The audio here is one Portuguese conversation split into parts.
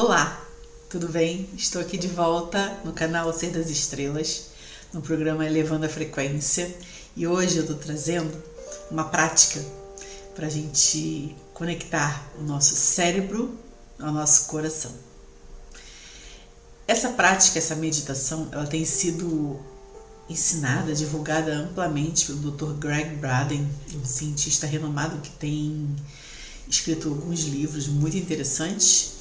Olá, tudo bem? Estou aqui de volta no canal Ser das Estrelas, no programa Elevando a Frequência e hoje eu estou trazendo uma prática para a gente conectar o nosso cérebro ao nosso coração. Essa prática, essa meditação, ela tem sido ensinada, divulgada amplamente pelo Dr. Greg Braden, um cientista renomado que tem escrito alguns livros muito interessantes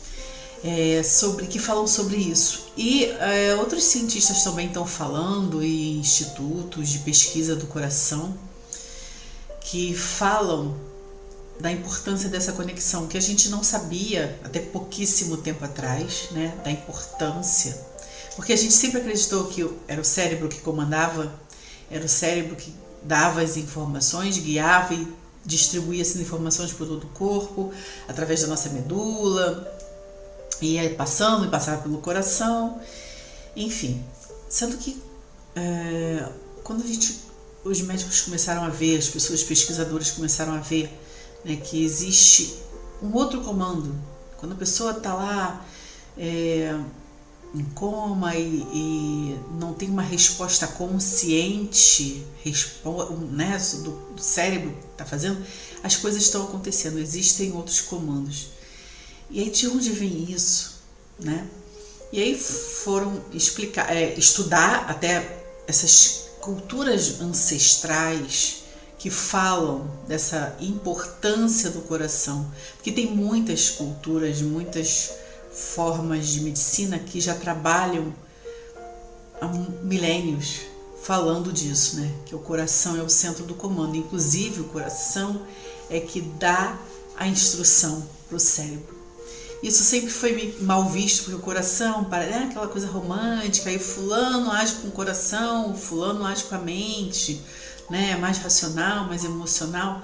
é, sobre que falam sobre isso. E é, outros cientistas também estão falando e institutos de pesquisa do coração que falam da importância dessa conexão que a gente não sabia até pouquíssimo tempo atrás, né? Da importância, porque a gente sempre acreditou que era o cérebro que comandava, era o cérebro que dava as informações, guiava e distribuía essas informações por todo o corpo através da nossa medula, ia passando e passava pelo coração, enfim. Sendo que é, quando a gente, os médicos começaram a ver, as pessoas pesquisadoras começaram a ver né, que existe um outro comando. Quando a pessoa está lá é, em coma e, e, não tem uma resposta consciente respo né, do, do cérebro que está fazendo, as coisas estão acontecendo, existem outros comandos. E aí de onde vem isso, né? E aí foram explicar, é, estudar até essas culturas ancestrais que falam dessa importância do coração, porque tem muitas culturas, muitas formas de medicina que já trabalham há milênios falando disso, né? Que o coração é o centro do comando, inclusive o coração é que dá a instrução para o cérebro. Isso sempre foi mal visto, porque o coração é aquela coisa romântica, aí fulano age com o coração, fulano age com a mente, né? mais racional, mais emocional.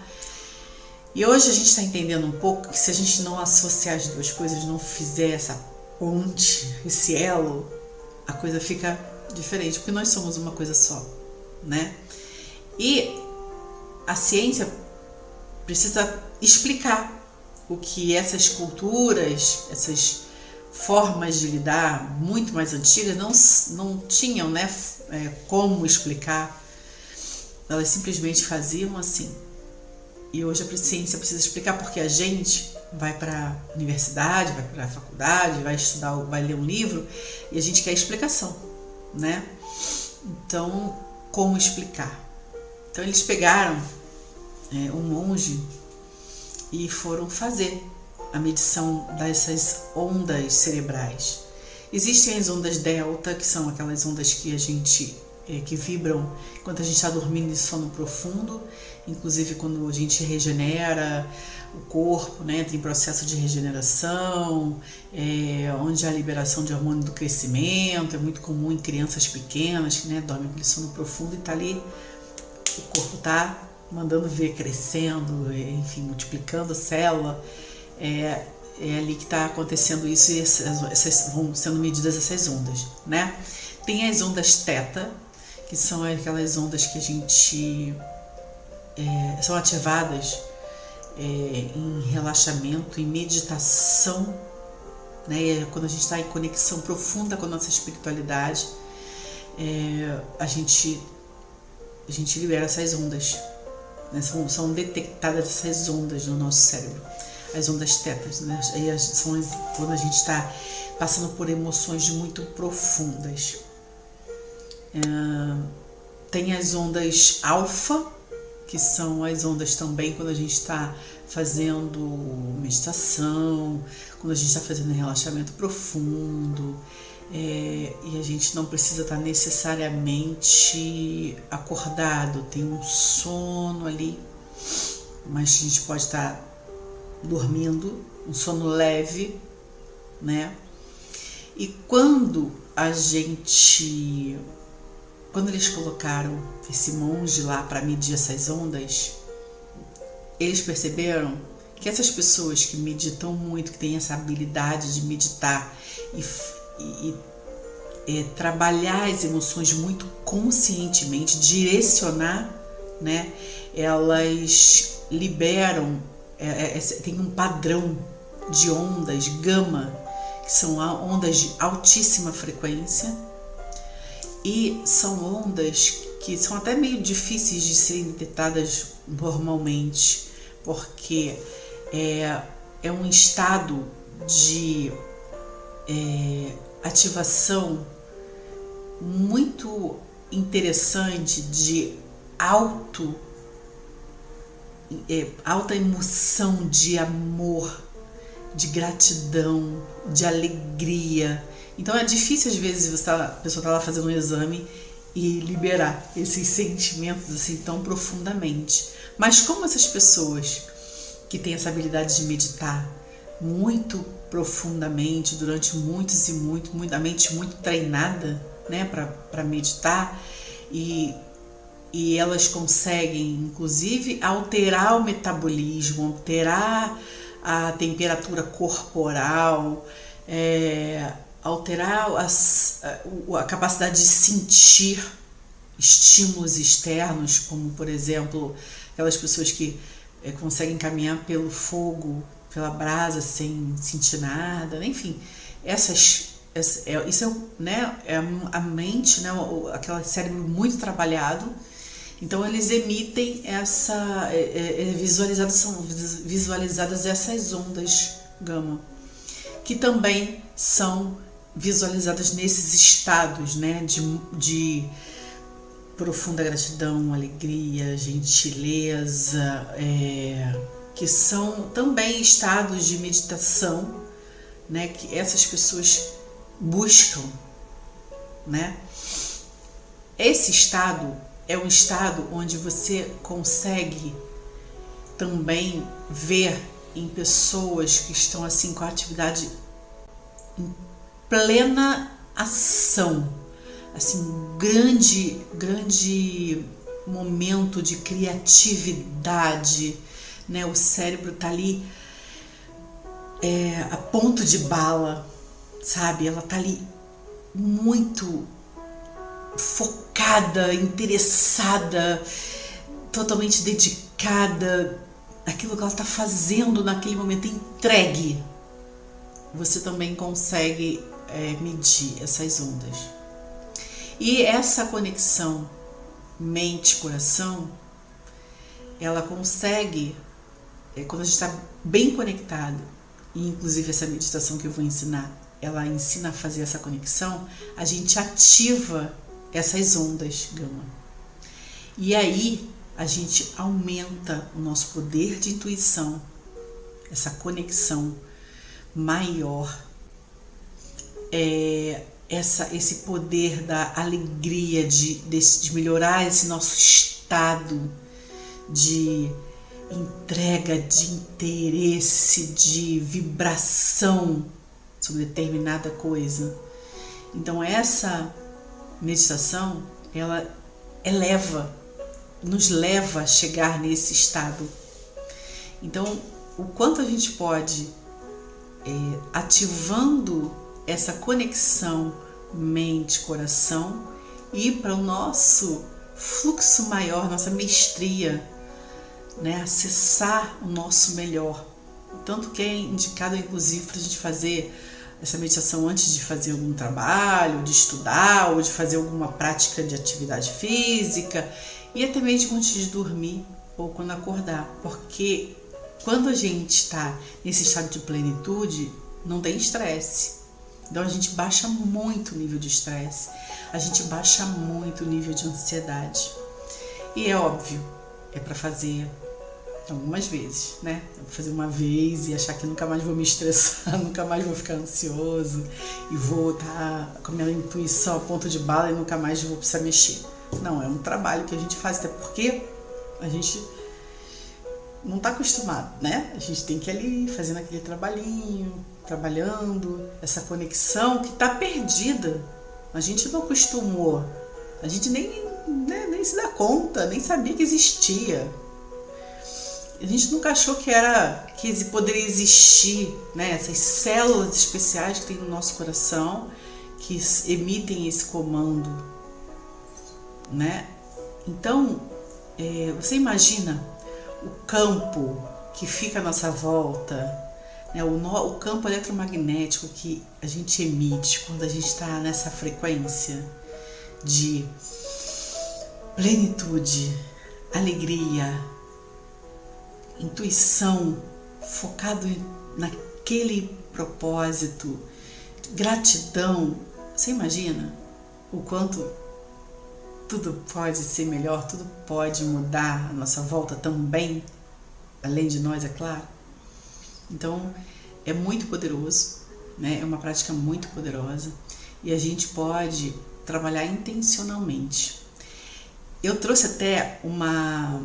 E hoje a gente está entendendo um pouco que se a gente não associar as duas coisas, não fizer essa ponte, esse elo, a coisa fica diferente, porque nós somos uma coisa só, né? E a ciência precisa explicar o que essas culturas, essas formas de lidar muito mais antigas não, não tinham né, é, como explicar. Elas simplesmente faziam assim. E hoje a ciência precisa explicar porque a gente vai para a universidade, vai para a faculdade, vai estudar, vai ler um livro e a gente quer explicação, né? Então, como explicar? Então eles pegaram é, um monge e foram fazer a medição dessas ondas cerebrais. Existem as ondas delta, que são aquelas ondas que a gente é, que vibram enquanto a gente está dormindo em sono profundo, inclusive quando a gente regenera o corpo, né, entra em processo de regeneração, é, onde há liberação de hormônio do crescimento, é muito comum em crianças pequenas que né, dormem com sono profundo e está ali, o corpo está mandando ver crescendo, enfim, multiplicando célula. É, é ali que está acontecendo isso e essas, essas, vão sendo medidas essas ondas, né? Tem as ondas teta, que são aquelas ondas que a gente é, são ativadas é, em relaxamento, em meditação, né? É quando a gente está em conexão profunda com a nossa espiritualidade, é, a gente a gente libera essas ondas né? São, são detectadas essas ondas no nosso cérebro, as ondas tetas, né? E são quando a gente está passando por emoções muito profundas. É, tem as ondas alfa, que são as ondas também quando a gente está fazendo meditação, quando a gente está fazendo relaxamento profundo, é, e a gente não precisa estar necessariamente acordado, tem um sono ali, mas a gente pode estar dormindo, um sono leve, né? E quando a gente, quando eles colocaram esse monge lá para medir essas ondas, eles perceberam que essas pessoas que meditam muito, que têm essa habilidade de meditar e e, é, trabalhar as emoções muito conscientemente, direcionar, né? Elas liberam, é, é, é, tem um padrão de ondas, gama, que são ondas de altíssima frequência e são ondas que são até meio difíceis de serem detectadas normalmente, porque é, é um estado de é, ativação muito interessante de alto é, alta emoção de amor, de gratidão, de alegria. Então é difícil às vezes você tá, a pessoa está lá fazendo um exame e liberar esses sentimentos assim tão profundamente. Mas como essas pessoas que têm essa habilidade de meditar muito profundamente durante muitos e muito, muita mente muito treinada, né, para meditar e e elas conseguem, inclusive, alterar o metabolismo, alterar a temperatura corporal, é, alterar as, a, a capacidade de sentir estímulos externos, como por exemplo aquelas pessoas que é, conseguem caminhar pelo fogo, pela brasa sem sentir nada, enfim, essas essa, é, isso é, né, é a mente, né, aquele cérebro muito trabalhado. Então eles emitem essa é, é, é, visualizadas são visualizadas essas ondas gama que também são visualizadas nesses estados, né, de, de profunda gratidão, alegria, gentileza, é, que são também estados de meditação, né, que essas pessoas buscam, né? Esse estado é um estado onde você consegue também ver em pessoas que estão assim com a atividade em plena ação, assim, grande, grande momento de criatividade, né? O cérebro tá ali é, a ponto de bala, sabe? Ela tá ali muito focada, interessada, totalmente dedicada àquilo que ela está fazendo naquele momento, entregue, você também consegue é, medir essas ondas. E essa conexão mente-coração, ela consegue, é, quando a gente está bem conectado, e inclusive essa meditação que eu vou ensinar, ela ensina a fazer essa conexão, a gente ativa essas ondas gama. E aí a gente aumenta o nosso poder de intuição, essa conexão maior, é, essa, esse poder da alegria, de, de, de melhorar esse nosso estado de entrega, de interesse, de vibração sobre determinada coisa. Então essa meditação, ela eleva, nos leva a chegar nesse estado. Então, o quanto a gente pode, é, ativando essa conexão mente-coração, ir para o nosso fluxo maior, nossa mestria, né? acessar o nosso melhor. Tanto que é indicado, inclusive, para a gente fazer essa meditação antes de fazer algum trabalho, de estudar ou de fazer alguma prática de atividade física e até mesmo antes de dormir ou quando acordar, porque quando a gente está nesse estado de plenitude, não tem estresse. Então a gente baixa muito o nível de estresse, a gente baixa muito o nível de ansiedade. E é óbvio, é para fazer algumas vezes, né? vou fazer uma vez e achar que nunca mais vou me estressar, nunca mais vou ficar ansioso e vou estar tá com a minha intuição a ponto de bala e nunca mais vou precisar mexer. Não, é um trabalho que a gente faz, até porque a gente não está acostumado, né? A gente tem que ir ali fazendo aquele trabalhinho, trabalhando, essa conexão que está perdida. A gente não acostumou, a gente nem, né, nem se dá conta, nem sabia que existia a gente nunca achou que era que poderia existir né, essas células especiais que tem no nosso coração que emitem esse comando, né? Então, é, você imagina o campo que fica à nossa volta, né, o, no, o campo eletromagnético que a gente emite quando a gente está nessa frequência de plenitude, alegria, intuição, focado naquele propósito, gratidão. Você imagina o quanto tudo pode ser melhor, tudo pode mudar a nossa volta também, além de nós, é claro. Então, é muito poderoso, né? É uma prática muito poderosa e a gente pode trabalhar intencionalmente. Eu trouxe até uma,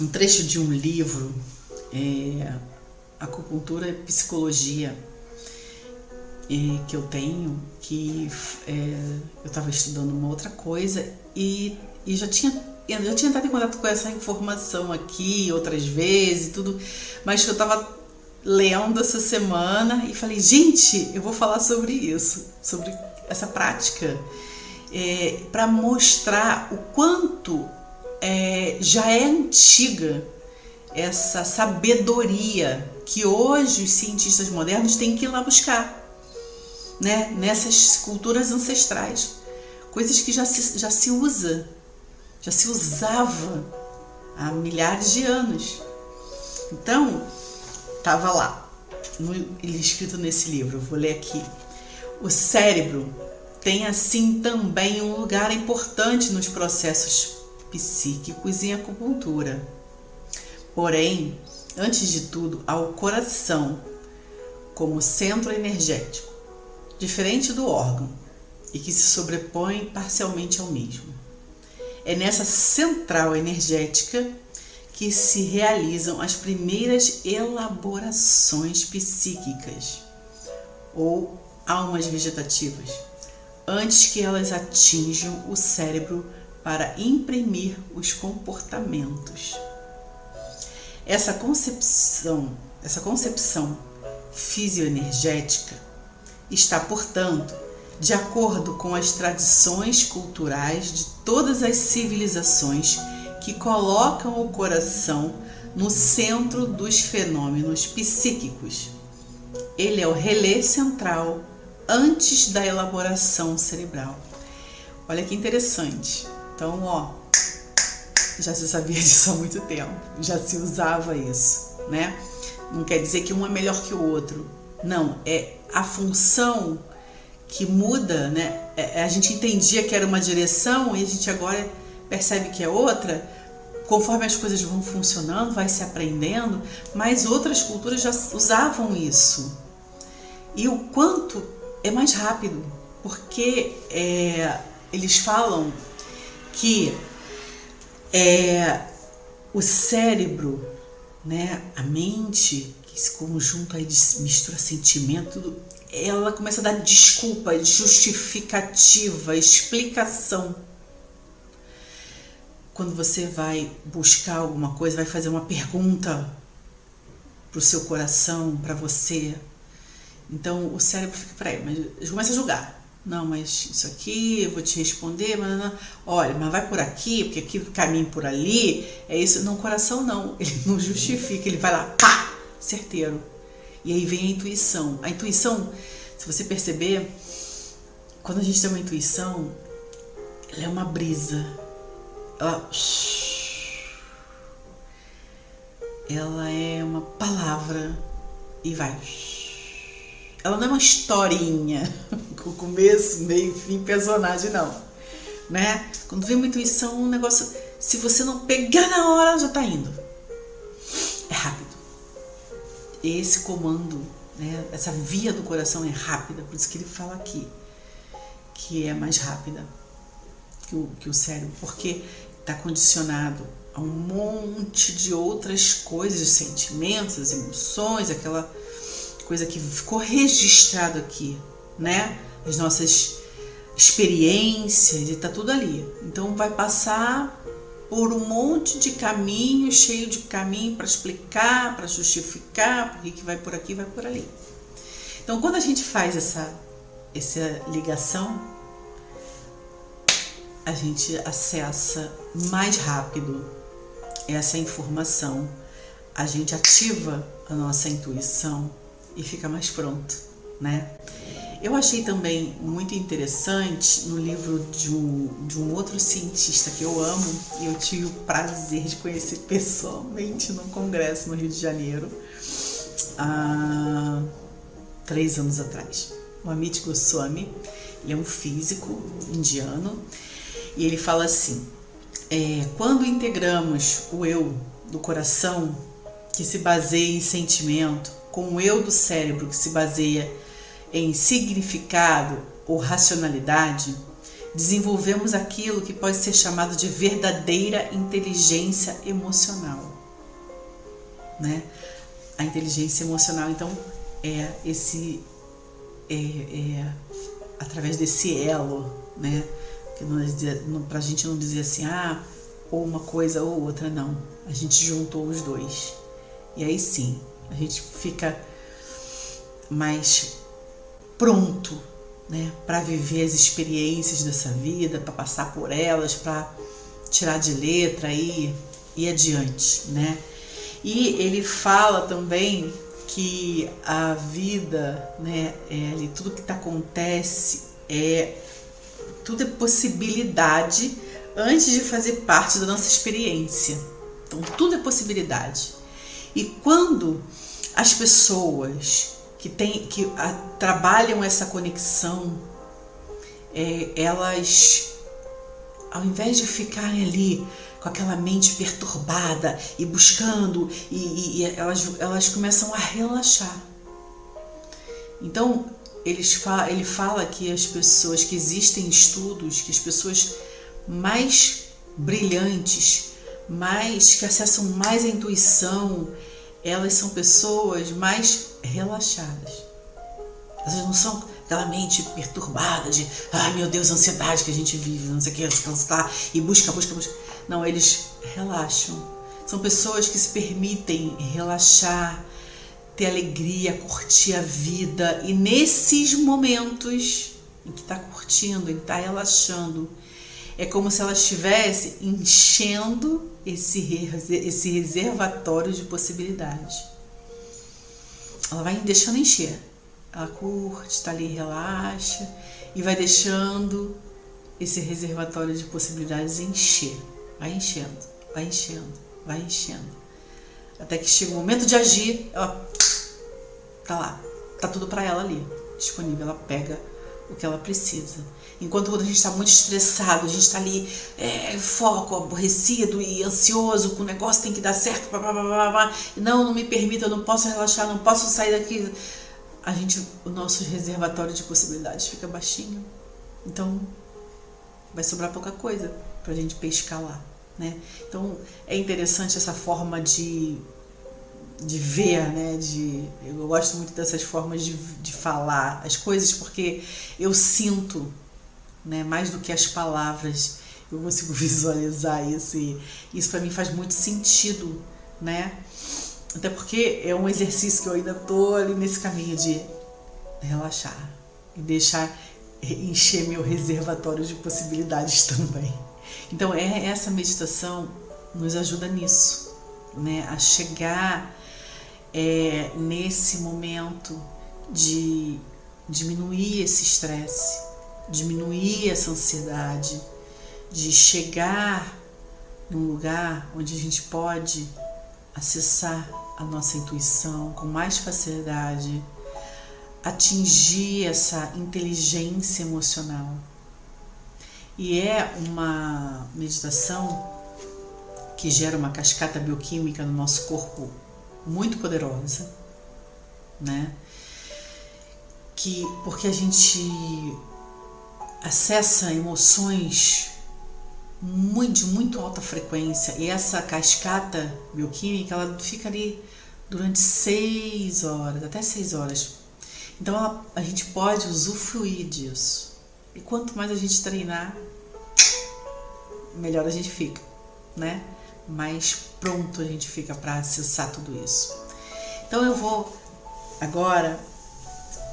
um trecho de um livro, é, Acupuntura e Psicologia, é, que eu tenho, que é, eu estava estudando uma outra coisa e, e já tinha eu já tinha entrado em contato com essa informação aqui outras vezes tudo, mas eu estava lendo essa semana e falei, gente, eu vou falar sobre isso, sobre essa prática, é, para mostrar o quanto é, já é antiga essa sabedoria que hoje os cientistas modernos têm que ir lá buscar, né? Nessas culturas ancestrais, coisas que já se, já se usa, já se usava há milhares de anos. Então, Tava lá, no, escrito nesse livro, vou ler aqui. O cérebro tem assim também um lugar importante nos processos psíquicos em acupuntura. Porém, antes de tudo, há o coração como centro energético, diferente do órgão e que se sobrepõe parcialmente ao mesmo. É nessa central energética que se realizam as primeiras elaborações psíquicas ou almas vegetativas, antes que elas atinjam o cérebro para imprimir os comportamentos. Essa concepção, essa concepção fisioenergética está, portanto, de acordo com as tradições culturais de todas as civilizações que colocam o coração no centro dos fenômenos psíquicos. Ele é o relé central antes da elaboração cerebral. Olha que interessante. Então, ó, já se sabia disso há muito tempo, já se usava isso, né? Não quer dizer que um é melhor que o outro. Não, é a função que muda, né? É, a gente entendia que era uma direção e a gente agora percebe que é outra, conforme as coisas vão funcionando, vai se aprendendo, mas outras culturas já usavam isso. E o quanto é mais rápido, porque é, eles falam que é, o cérebro, né, a mente, esse conjunto aí de mistura sentimento, ela começa a dar desculpa, justificativa, explicação quando você vai buscar alguma coisa, vai fazer uma pergunta para o seu coração, para você. Então o cérebro fica, peraí, mas começa a julgar. Não, mas isso aqui eu vou te responder, mas não, olha, mas vai por aqui, porque aqui caminho por ali, é isso. Não, coração não, ele não justifica, ele vai lá, pá, certeiro. E aí vem a intuição. A intuição, se você perceber, quando a gente tem uma intuição, ela é uma brisa, ela, ela é uma palavra e vai. Ela não é uma historinha com começo, meio, fim, personagem, não. Né? Quando vem uma intuição, um negócio. Se você não pegar na hora, já tá indo. É rápido. Esse comando, né? essa via do coração é rápida, por isso que ele fala aqui que é mais rápida que o, que o cérebro, porque está condicionado a um monte de outras coisas, sentimentos, emoções, aquela coisa que ficou registrado aqui, né? As nossas experiências e tá tudo ali. Então vai passar por um monte de caminho, cheio de caminho para explicar, para justificar, porque que vai por aqui, vai por ali. Então quando a gente faz essa essa ligação, a gente acessa mais rápido essa informação a gente ativa a nossa intuição e fica mais pronto, né? Eu achei também muito interessante no livro de um, de um outro cientista que eu amo e eu tive o prazer de conhecer pessoalmente num congresso no Rio de Janeiro há três anos atrás. O Amit Goswami, ele é um físico indiano e ele fala assim: é, quando integramos o eu do coração, que se baseia em sentimento, com o eu do cérebro, que se baseia em significado ou racionalidade, desenvolvemos aquilo que pode ser chamado de verdadeira inteligência emocional. Né? A inteligência emocional, então, é esse é, é através desse elo, né? Que para a gente não dizer assim, ah, ou uma coisa ou outra, não. A gente juntou os dois. E aí sim, a gente fica mais pronto né, para viver as experiências dessa vida, para passar por elas, para tirar de letra e ir adiante, né? E ele fala também que a vida, né, é, tudo que acontece é tudo é possibilidade antes de fazer parte da nossa experiência. Então tudo é possibilidade. E quando as pessoas que, tem, que a, trabalham essa conexão, é, elas, ao invés de ficarem ali com aquela mente perturbada e buscando, e, e elas, elas começam a relaxar. Então, eles fa ele fala que as pessoas, que existem estudos, que as pessoas mais brilhantes, mais que acessam mais a intuição, elas são pessoas mais relaxadas. Elas não são aquela mente perturbada de, ai meu Deus, ansiedade que a gente vive, não sei o que, lá, e busca, busca, busca. Não, eles relaxam. São pessoas que se permitem relaxar, ter alegria, curtir a vida. E nesses momentos em que está curtindo, em que está relaxando, é como se ela estivesse enchendo esse, esse reservatório de possibilidades. Ela vai deixando encher. Ela curte, está ali, relaxa e vai deixando esse reservatório de possibilidades encher. Vai enchendo, vai enchendo, vai enchendo. Até que chega o momento de agir, ela tá lá, tá tudo para ela ali, disponível. Ela pega o que ela precisa. Enquanto quando a gente está muito estressado, a gente está ali, é, foco, aborrecido e ansioso, com o negócio tem que dar certo, blá, blá, blá, blá, não, não me permita, eu não posso relaxar, não posso sair daqui. A gente, o nosso reservatório de possibilidades fica baixinho. Então, vai sobrar pouca coisa para a gente pescar lá, né? Então, é interessante essa forma de de ver, né? De, eu gosto muito dessas formas de, de falar as coisas porque eu sinto, né? Mais do que as palavras, eu consigo visualizar isso e isso para mim faz muito sentido, né? Até porque é um exercício que eu ainda tô ali nesse caminho de relaxar e deixar encher meu reservatório de possibilidades também. Então é essa meditação nos ajuda nisso, né? A chegar é, nesse momento de diminuir esse estresse, diminuir essa ansiedade, de chegar num lugar onde a gente pode acessar a nossa intuição com mais facilidade, atingir essa inteligência emocional. E é uma meditação que gera uma cascata bioquímica no nosso corpo muito poderosa, né? Que porque a gente acessa emoções de muito alta frequência e essa cascata bioquímica ela fica ali durante seis horas, até seis horas. Então ela, a gente pode usufruir disso. E quanto mais a gente treinar, melhor a gente fica, né? mais pronto a gente fica para acessar tudo isso. Então eu vou agora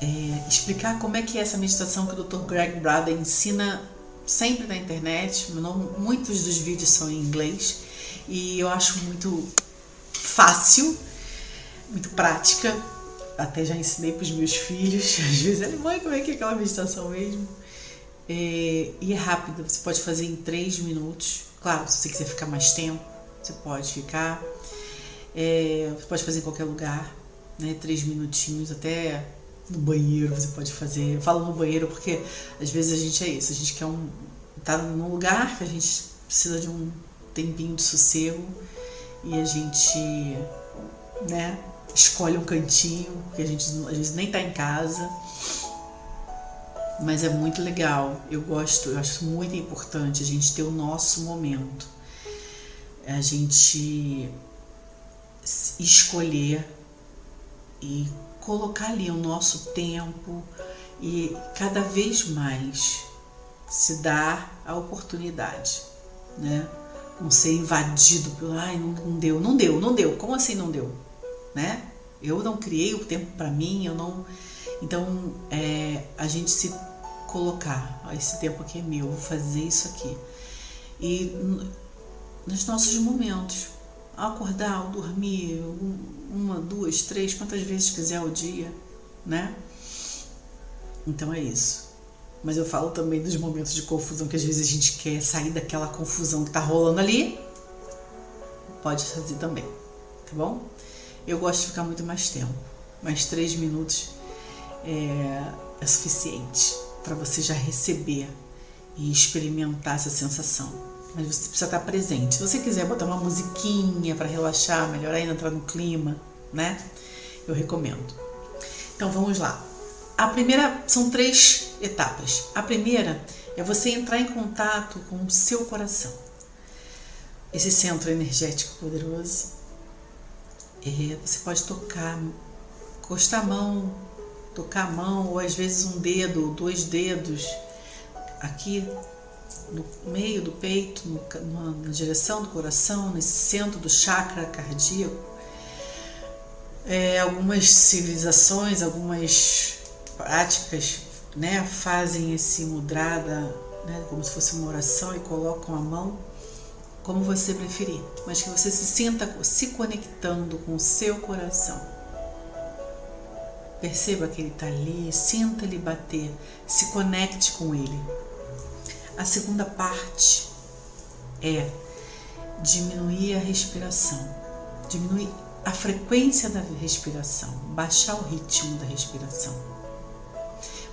é, explicar como é que é essa meditação que o Dr. Greg Braden ensina sempre na internet. Muitos dos vídeos são em inglês e eu acho muito fácil, muito prática. Até já ensinei para os meus filhos. Às vezes, ele, mãe, como é que é aquela meditação mesmo? É, e é rápida, você pode fazer em três minutos. Claro, se você quiser ficar mais tempo, você pode ficar. É, você pode fazer em qualquer lugar, né? Três minutinhos, até no banheiro você pode fazer. Eu falo no banheiro porque às vezes a gente é isso, a gente quer um. tá num lugar que a gente precisa de um tempinho de sossego e a gente, né, escolhe um cantinho, que a gente às vezes nem tá em casa. Mas é muito legal. Eu gosto, eu acho muito importante a gente ter o nosso momento. A gente escolher e colocar ali o nosso tempo e cada vez mais se dar a oportunidade, né? Não ser invadido pelo, ai, não, não deu, não deu, não deu. Como assim não deu? Né? Eu não criei o tempo para mim, eu não. Então, é, a gente se colocar, ó, esse tempo aqui é meu, vou fazer isso aqui. E nos nossos momentos, ao acordar, ao dormir, uma, duas, três, quantas vezes quiser ao dia, né? Então é isso. Mas eu falo também dos momentos de confusão que às vezes a gente quer sair daquela confusão que tá rolando ali. Pode fazer também, tá bom? Eu gosto de ficar muito mais tempo. Mais três minutos é, é suficiente para você já receber e experimentar essa sensação mas você precisa estar presente. Se você quiser botar uma musiquinha para relaxar, melhor ainda entrar no clima, né? Eu recomendo. Então vamos lá. A primeira são três etapas. A primeira é você entrar em contato com o seu coração. Esse centro energético poderoso. É, você pode tocar, encostar a mão, tocar a mão, ou às vezes um dedo, dois dedos aqui no meio do peito, no, na direção do coração, nesse centro do chakra cardíaco. É, algumas civilizações, algumas práticas né, fazem esse mudrada né, como se fosse uma oração e colocam a mão como você preferir, mas que você se sinta se conectando com o seu coração. Perceba que ele está ali, sinta ele bater, se conecte com ele. A segunda parte é diminuir a respiração, diminuir a frequência da respiração, baixar o ritmo da respiração.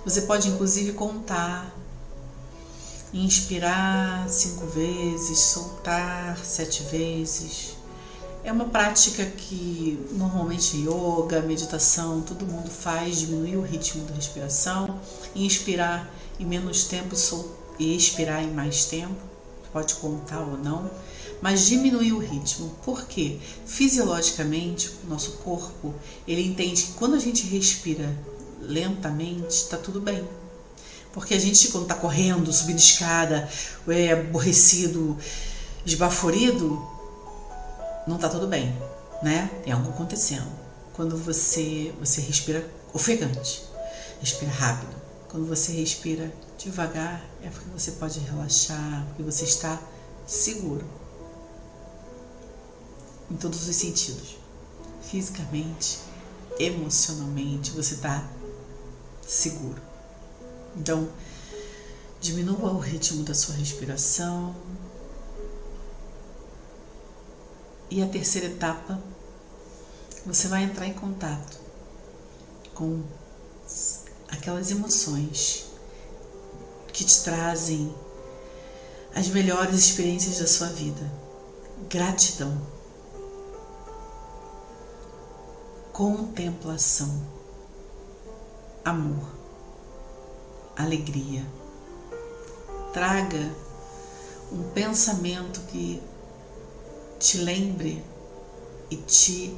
Você pode inclusive contar, inspirar cinco vezes, soltar sete vezes. É uma prática que normalmente yoga, meditação, todo mundo faz, diminuir o ritmo da respiração, inspirar em menos tempo, soltar e expirar em mais tempo, pode contar ou não, mas diminuir o ritmo. Porque fisiologicamente, o nosso corpo, ele entende que quando a gente respira lentamente, está tudo bem. Porque a gente, quando está correndo, subindo escada, é aborrecido, esbaforido, não está tudo bem, né? Tem algo acontecendo. Quando você, você respira ofegante, respira rápido, quando você respira devagar, é porque você pode relaxar, porque você está seguro. Em todos os sentidos. Fisicamente, emocionalmente, você está seguro. Então, diminua o ritmo da sua respiração. E a terceira etapa, você vai entrar em contato com aquelas emoções que te trazem as melhores experiências da sua vida. Gratidão, contemplação, amor, alegria. Traga um pensamento que te lembre e te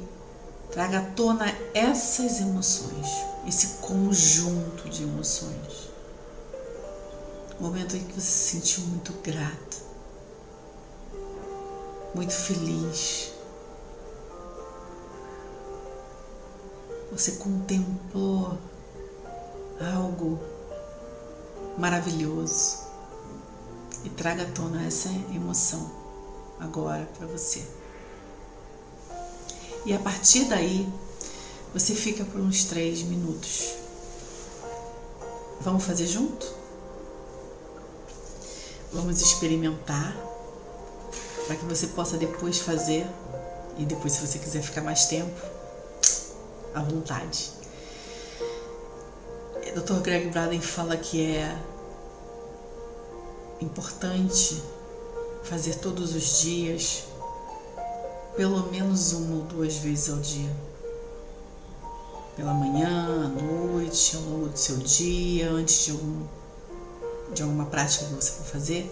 traga à tona essas emoções esse conjunto de emoções. Momento em que você se sentiu muito grata, muito feliz. Você contemplou algo maravilhoso e traga à tona essa emoção agora para você. E a partir daí, você fica por uns três minutos. Vamos fazer junto? Vamos experimentar para que você possa depois fazer e depois, se você quiser ficar mais tempo, à vontade. O Dr. Greg Braden fala que é importante fazer todos os dias, pelo menos uma ou duas vezes ao dia. Pela manhã, à noite, ao longo do seu dia, antes de, algum, de alguma prática que você for fazer,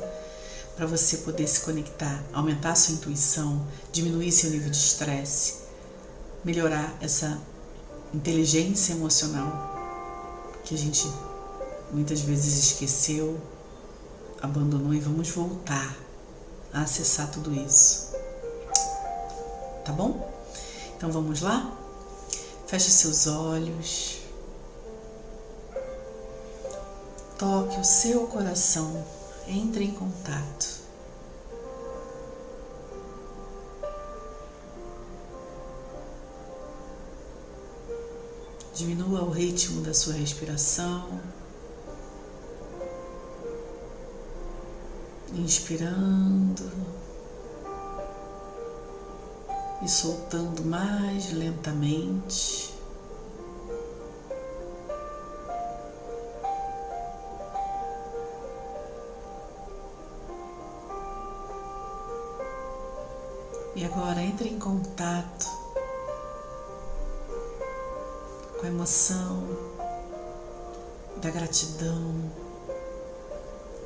para você poder se conectar, aumentar sua intuição, diminuir seu nível de estresse, melhorar essa inteligência emocional que a gente muitas vezes esqueceu, abandonou e vamos voltar a acessar tudo isso. Tá bom? Então vamos lá? Feche seus olhos. Toque o seu coração. Entre em contato. Diminua o ritmo da sua respiração. Inspirando e soltando mais lentamente. E agora entre em contato com a emoção da gratidão,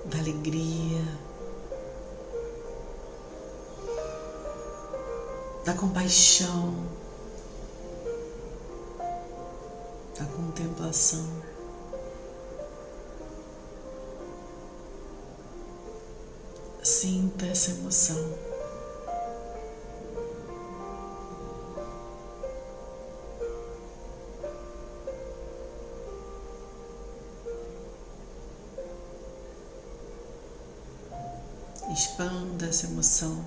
da alegria, da compaixão, da contemplação. Sinta essa emoção. Expanda essa emoção.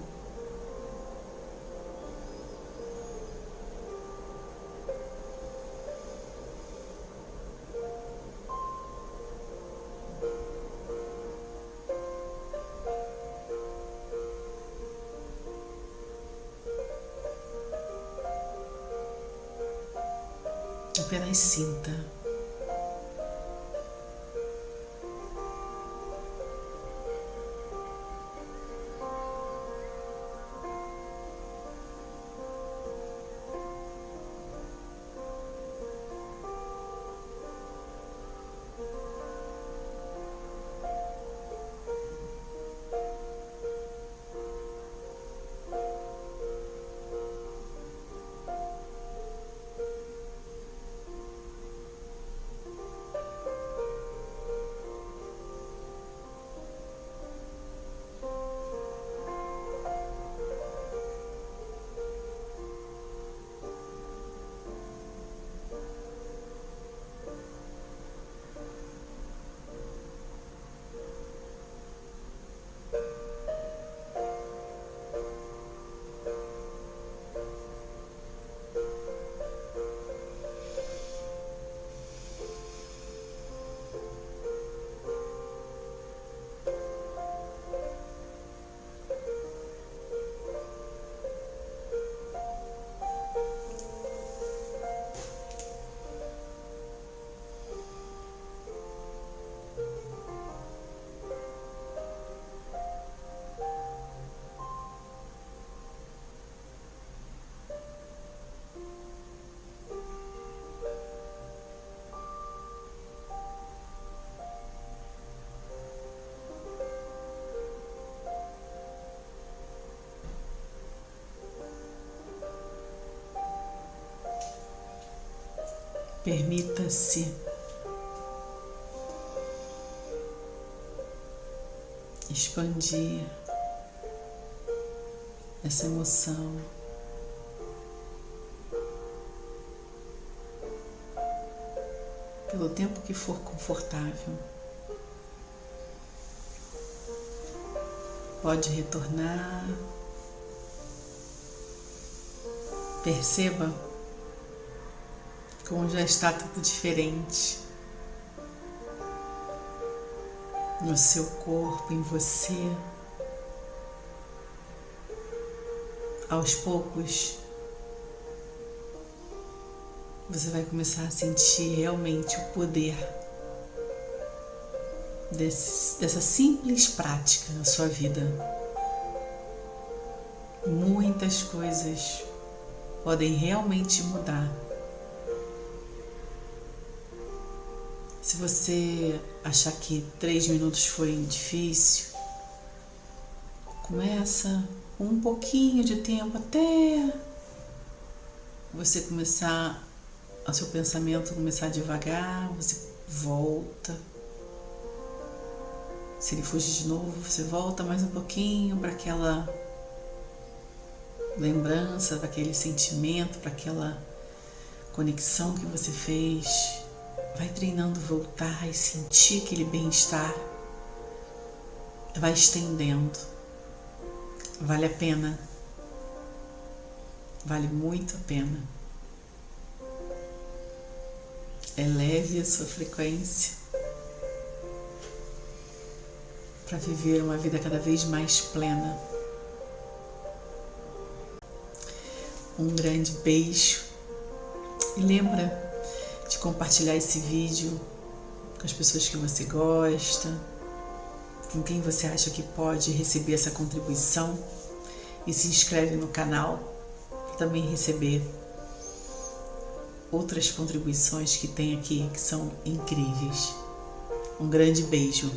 Apenas sinta. Permita-se. Expandir essa emoção. Pelo tempo que for confortável, pode retornar. Perceba como já está tudo diferente no seu corpo, em você. Aos poucos, você vai começar a sentir realmente o poder desse, dessa simples prática na sua vida. Muitas coisas podem realmente mudar. Se você achar que três minutos foi difícil, começa um pouquinho de tempo até você começar, o seu pensamento começar devagar, você volta. Se ele fugir de novo, você volta mais um pouquinho para aquela lembrança, para aquele sentimento, para aquela conexão que você fez. Vai treinando voltar e sentir aquele bem-estar. Vai estendendo. Vale a pena. Vale muito a pena. Eleve a sua frequência para viver uma vida cada vez mais plena. Um grande beijo e lembra de compartilhar esse vídeo com as pessoas que você gosta, com quem você acha que pode receber essa contribuição e se inscreve no canal para também receber outras contribuições que tem aqui que são incríveis. Um grande beijo.